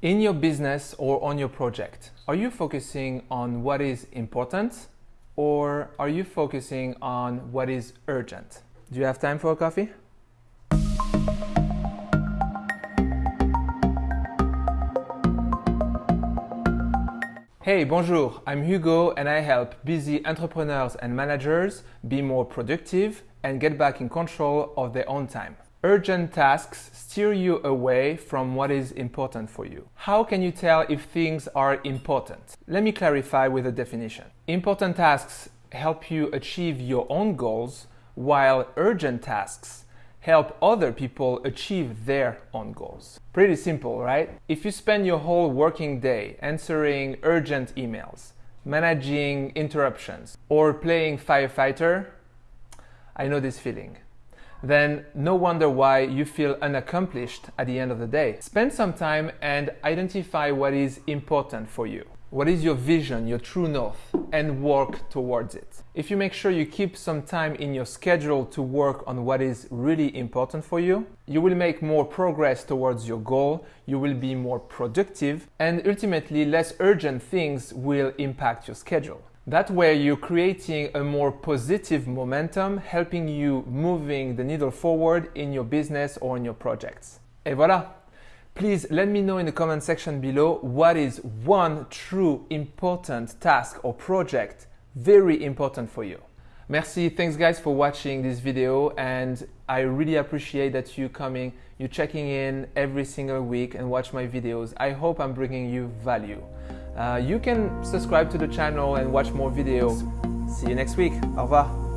In your business or on your project, are you focusing on what is important or are you focusing on what is urgent? Do you have time for a coffee? Hey, bonjour, I'm Hugo and I help busy entrepreneurs and managers be more productive and get back in control of their own time. Urgent tasks steer you away from what is important for you. How can you tell if things are important? Let me clarify with a definition. Important tasks help you achieve your own goals, while urgent tasks help other people achieve their own goals. Pretty simple, right? If you spend your whole working day answering urgent emails, managing interruptions, or playing firefighter, I know this feeling then no wonder why you feel unaccomplished at the end of the day. Spend some time and identify what is important for you. What is your vision, your true north, and work towards it. If you make sure you keep some time in your schedule to work on what is really important for you, you will make more progress towards your goal, you will be more productive, and ultimately, less urgent things will impact your schedule. That way you're creating a more positive momentum, helping you moving the needle forward in your business or in your projects. Et voilà! Please let me know in the comment section below what is one true important task or project very important for you. Merci, thanks guys for watching this video and I really appreciate that you coming, you checking in every single week and watch my videos. I hope I'm bringing you value. Uh, you can subscribe to the channel and watch more videos. See you next week. Au revoir.